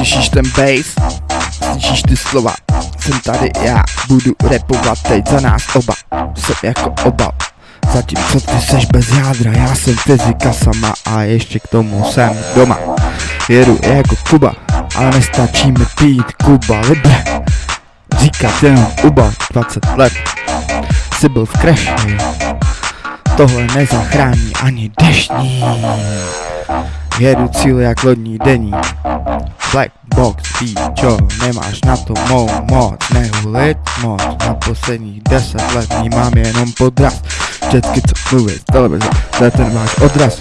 Slyšíš ten bass? Slyšíš ty slova? Jsem tady já, budu repovat teď za nás oba. Jsem jako obal. Zatímco ty seš bez jádra, já jsem fyzika sama a ještě k tomu jsem doma. Jedu jako Kuba, ale nestačí mi pít Kuba Libre. Říkat jenom Uba, 20 let. Jsi byl v kreši. Tohle nezachrání ani deštní Jedu cíl jak lodní dení Black box, čo, nemáš na to mou moc. Nehulit moc, na posledních deset let vnímám jenom podraz. Vždycky co mluví z televize, to je ten váš odraz.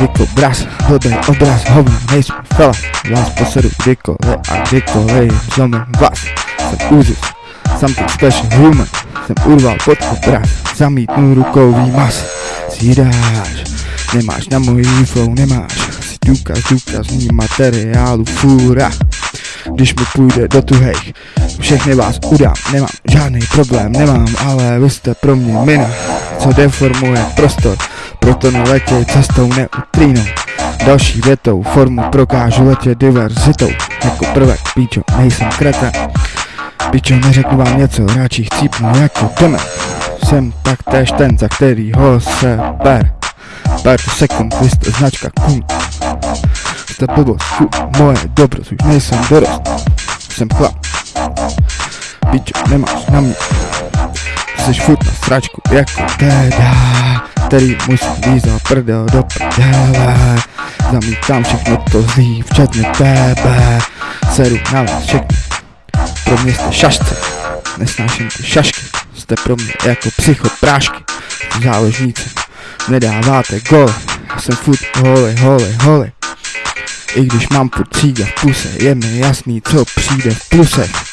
Jako bras, blbej obraz, hovno, nejsme fela Vás posedu kdykoliv a kdykoliv. Zlomím vás Jsem Uzus, something special human. Jsem urval pod obraz, zamítnu rukou výmaz Zjídáš, nemáš na můj flow, nemáš důkaz důkazní materiálu fůra. Když mi půjde do tuhejch Všechny vás udám, nemám žádný problém, nemám Ale vy jste pro mě mina, co deformuje prostor. Proto neletěj cestou neutrínou Další větou formu prokážu letět diverzitou. Jako prvek, píčo, nejsem kreten Píčo, neřeknu vám něco, radši chcípnu jako demen Jsem taktéž ten, za kterýho se ber Pár sekund, vy jste značka kum Jste blbost, fu, moje dobrost, už nejsem dorost. Jsem chlap. Pičo, nemáš na mě. Jsi furt na sračku jako teda Který musí víc za prdel do prdele. Zamítám všechno to zlý, včetně tebe. Seru na vás všechny. Pro mě jste šašce. Nesnáším ty šašky. Jste pro mě jako psychoprášky Záležníci nedáváte gol Já jsem furt hole, hole, hole I když mám furt v puse Je mi jasný, co přijde v plusech